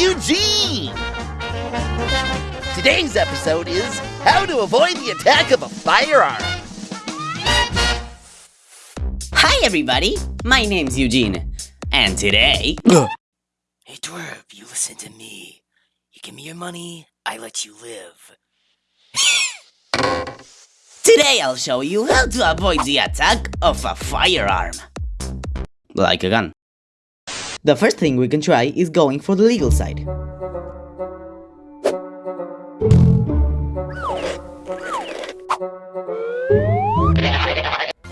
Eugene! Today's episode is How to Avoid the Attack of a Firearm. Hi everybody, my name's Eugene, and today... Hey Dwarf, you listen to me. You give me your money, I let you live. Today I'll show you how to avoid the attack of a firearm. Like a gun. The first thing we can try is going for the legal side.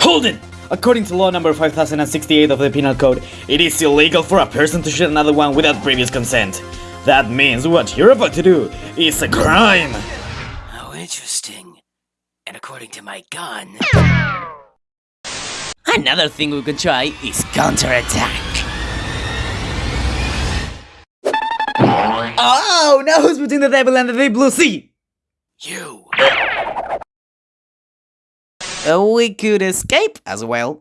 Hold it! According to law number 5068 of the Penal Code, it is illegal for a person to shoot another one without previous consent. That means what you're about to do is a crime! How interesting. And according to my gun, Another thing we can try is counterattack. Oh, now who's between the devil and the deep blue sea? you. Uh, we could escape as well.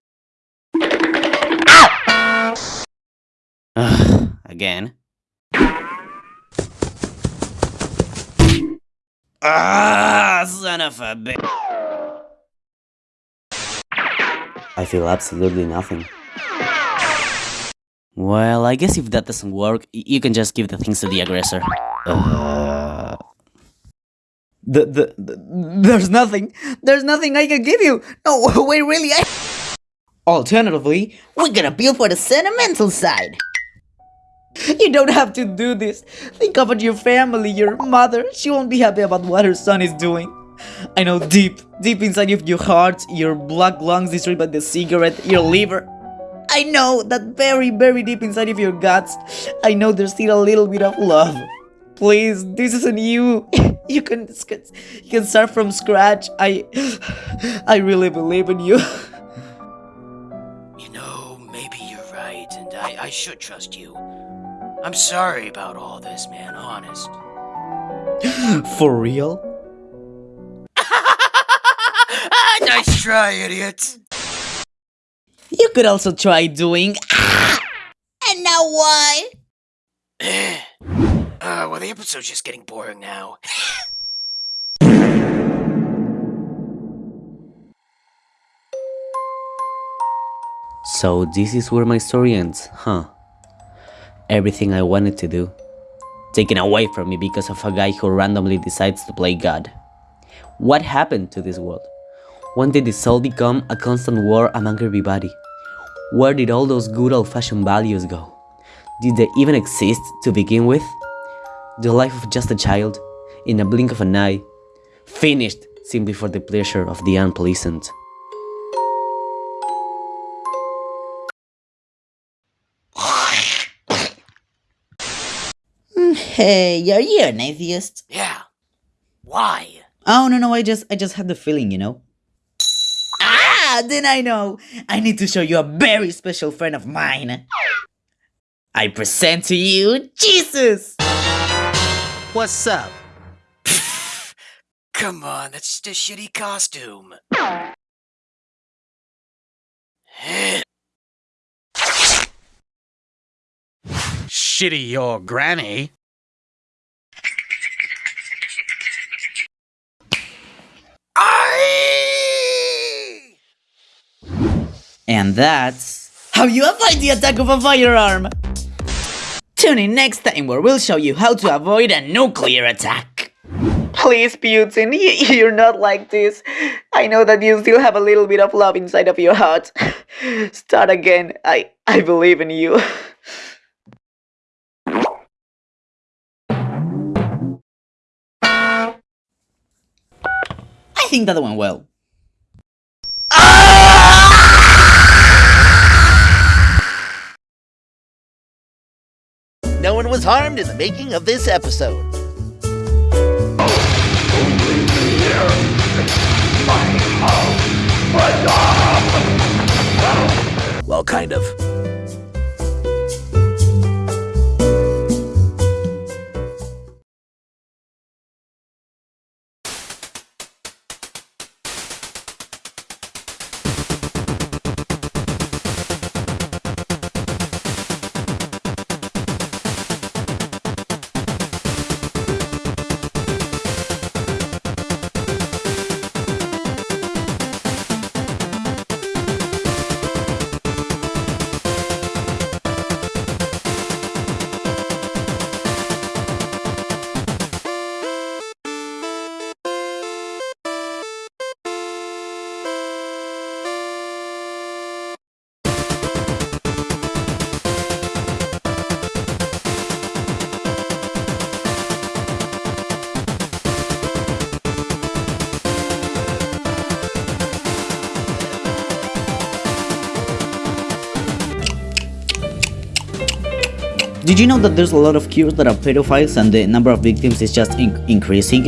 Ugh, again. Ah, son of a bitch. I feel absolutely nothing. Well, I guess if that doesn't work, you can just give the things to the aggressor. Uh... The, the, the, there's nothing. There's nothing I can give you. No, wait, really, I... Alternatively, we can appeal for the sentimental side. You don't have to do this. Think about your family, your mother. She won't be happy about what her son is doing. I know deep, deep inside of your heart, your black lungs destroyed by the cigarette, your liver. I know that very, very deep inside of your guts, I know there's still a little bit of love. Please, this isn't you. You can, you can start from scratch. I, I really believe in you. You know, maybe you're right, and I, I should trust you. I'm sorry about all this, man, honest. For real? nice try, idiot! You could also try doing. Ah! And now why? uh, well, the episode's just getting boring now. So this is where my story ends, huh? Everything I wanted to do, taken away from me because of a guy who randomly decides to play God. What happened to this world? When did this all become a constant war among everybody? Where did all those good old-fashioned values go? Did they even exist to begin with? The life of just a child, in a blink of an eye, finished simply for the pleasure of the unpleasant. Mm, hey, are you an atheist? Yeah. Why? Oh no no, I just I just had the feeling, you know. Ah, then I know. I need to show you a very special friend of mine. I present to you Jesus. What's up? Come on, that's just a shitty costume. Shitty your granny. And that's how you avoid the attack of a firearm. Tune in next time where we'll show you how to avoid a nuclear attack. Please, Putin, you're not like this. I know that you still have a little bit of love inside of your heart. Start again. I I believe in you. I think that went well. One was harmed in the making of this episode. Well, kind of. Did you know that there's a lot of cures that are pedophiles and the number of victims is just in- increasing?